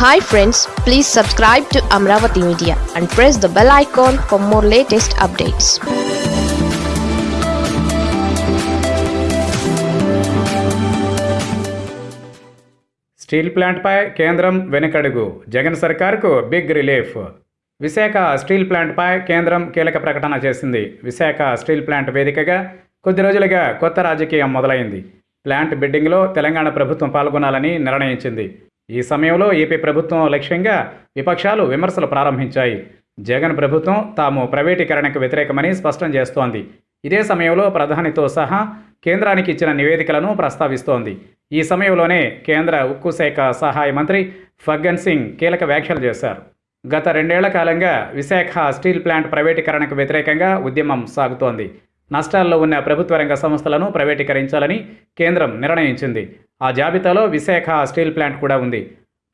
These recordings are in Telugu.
Hi friends please subscribe to Amaravati media and press the bell icon for more latest updates steel ప్లాంట్పై కేంద్రం వెనుకడుగు. జగన్ సర్కార్కు బిగ్ రిలీఫ్ విశాఖ స్టీల్ ప్లాంట్పై కేంద్రం కీలక ప్రకటన చేసింది. విశాఖ స్టీల్ ప్లాంట్ వేదికగా కొద్ది రోజులుగా కొత్త రాజకీయం మొదలైంది. ప్లాంట్ బిడ్డింగ్లో తెలంగాణ ప్రభుత్వం పాల్గొనాలని నిర్ణయించింది. ఈ సమయంలో ఏపీ ప్రభుత్వం లక్ష్యంగా విపక్షాలు విమర్శలు ప్రారంభించాయి. జగన్ ప్రభుత్వం తాము ప్రైవేటీకరణకు వ్యతిరేకమని స్పష్టం చేస్తోంది. ఇదే సమయంలో ప్రధానితో సహా కేంద్రానికి ఇచ్చిన నివేదికలను ప్రస్తావిస్తోంది. ఈ సమయంలోనే కేంద్ర ఉక్కు శాఖ సహాయ మంత్రి ఫగ్గన్ సింగ్ కీలక వ్యాఖ్యలు చేశారు. గత రెండేళ్ళ కాలంగా విశాఖ స్టీల్ ప్లాంట్ ప్రైవేటీకరణకు వ్యతిరేకంగా ఉద్యమం సాగుతోంది. నష్టాల్లో ఉన్న ప్రభుత్వ రంగ సంస్థలను ప్రైవేటీకరించాలని కేంద్రం నిర్ణయించింది. ఆ జాబితాలో విశాఖ స్టీల్ ప్లాంట్ కూడా ఉంది.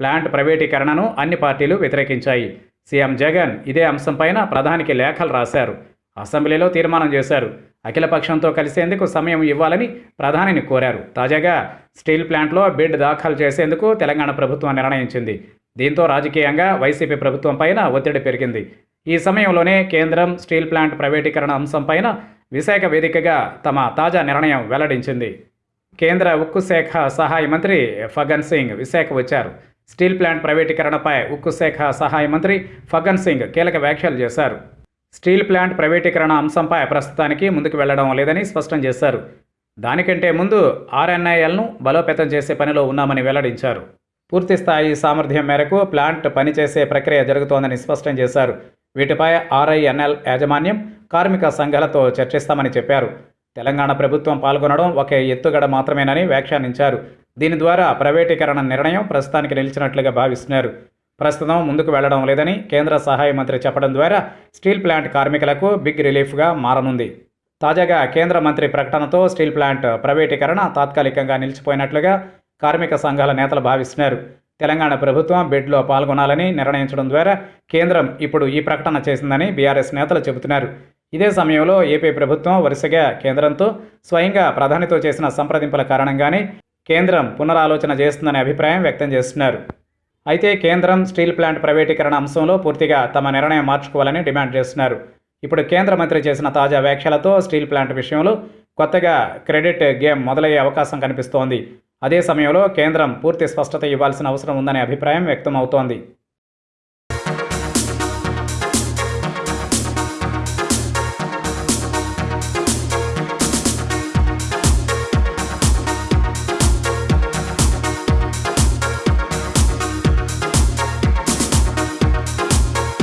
ప్లాంట్ ప్రైవేటీకరణను అన్ని పార్టీలు వ్యతిరేకించాయి. సీఎం జగన్ ఇదే అంశంపైన ప్రధానికి లేఖలు రాశారు. అసెంబ్లీలో తీర్మానం చేశారు. అఖిలపక్షంతో కలిసేందుకు సమయం ఇవ్వాలని ప్రధానిని కోరారు. తాజాగా స్టీల్ ప్లాంట్లో బిడ్ దాఖలు చేసేందుకు తెలంగాణ ప్రభుత్వం నిర్ణయించింది. దీంతో రాజకీయంగా వైసీపీ ప్రభుత్వం పైన ఒత్తిడి పెరిగింది. ఈ సమయంలోనే కేంద్రం స్టీల్ ప్లాంట్ ప్రైవేటీకరణ అంశంపైన విశాఖ వేదికగా తమ తాజా నిర్ణయం వెల్లడించింది. కేంద్ర ఉక్కు శాఖ సహాయ మంత్రి ఫగన్ సింగ్ విశాఖ వచ్చారు. స్టీల్ ప్లాంట్ ప్రైవేటీకరణపై ఉక్కు శాఖ సహాయ మంత్రి ఫగన్ సింగ్ కీలక వ్యాఖ్యలు చేశారు. స్టీల్ ప్లాంట్ ప్రైవేటీకరణ అంశంపై ప్రస్తుతానికి ముందుకు వెళ్ళడం లేదని స్పష్టం చేశారు. దానికంటే ముందు ఆర్ఎన్ఐఎల్ను బలోపేతం చేసే పనిలో ఉన్నామని వెల్లడించారు. పూర్తిస్థాయి సామర్థ్యం మేరకు ప్లాంట్ పనిచేసే ప్రక్రియ జరుగుతోందని స్పష్టం చేశారు. వీటిపై ఆర్ఐఎన్ఎల్ యాజమాన్యం కార్మిక సంఘాలతో చర్చిస్తామని చెప్పారు. తెలంగాణ ప్రభుత్వం పాల్గొనడం ఒక ఎత్తుగడ మాత్రమేనని వ్యాఖ్యానించారు. దీని ద్వారా ప్రైవేటీకరణ నిర్ణయం ప్రస్తుతానికి నిలిచినట్లుగా భావిస్తున్నారు. ప్రస్తుతం ముందుకు వెళ్ళడం లేదని కేంద్ర సహాయ మంత్రి చెప్పడం ద్వారా స్టీల్ ప్లాంట్ కార్మికులకు బిగ్ రిలీఫ్గా మారనుంది. తాజాగా కేంద్ర మంత్రి ప్రకటనతో స్టీల్ ప్లాంట్ ప్రైవేటీకరణ తాత్కాలికంగా నిలిచిపోయినట్లుగా కార్మిక సంఘాల నేతలు భావిస్తున్నారు. తెలంగాణ ప్రభుత్వం బిడ్లో పాల్గొనాలని నిర్ణయించడం ద్వారా కేంద్రం ఇప్పుడు ఈ ప్రకటన చేసిందని బీఆర్ఎస్ నేతలు చెబుతున్నారు. ఇదే సమయంలో ఏపీ ప్రభుత్వం వరుసగా కేంద్రంతో స్వయంగా ప్రధానితో చేసిన సంప్రదింపుల కారణంగానే కేంద్రం పునరాలోచన చేస్తుందనే అభిప్రాయం వ్యక్తం చేస్తున్నారు. అయితే కేంద్రం స్టీల్ ప్లాంట్ ప్రైవేటీకరణ అంశంలో పూర్తిగా తమ నిర్ణయం మార్చుకోవాలని డిమాండ్ చేస్తున్నారు. ఇప్పుడు కేంద్ర మంత్రి చేసిన తాజా వ్యాఖ్యలతో స్టీల్ ప్లాంట్ విషయంలో కొత్తగా క్రెడిట్ గేమ్ మొదలయ్యే అవకాశం కనిపిస్తోంది. అదే సమయంలో కేంద్రం పూర్తి స్పష్టత ఇవ్వాల్సిన అవసరం ఉందనే అభిప్రాయం వ్యక్తం అవుతోంది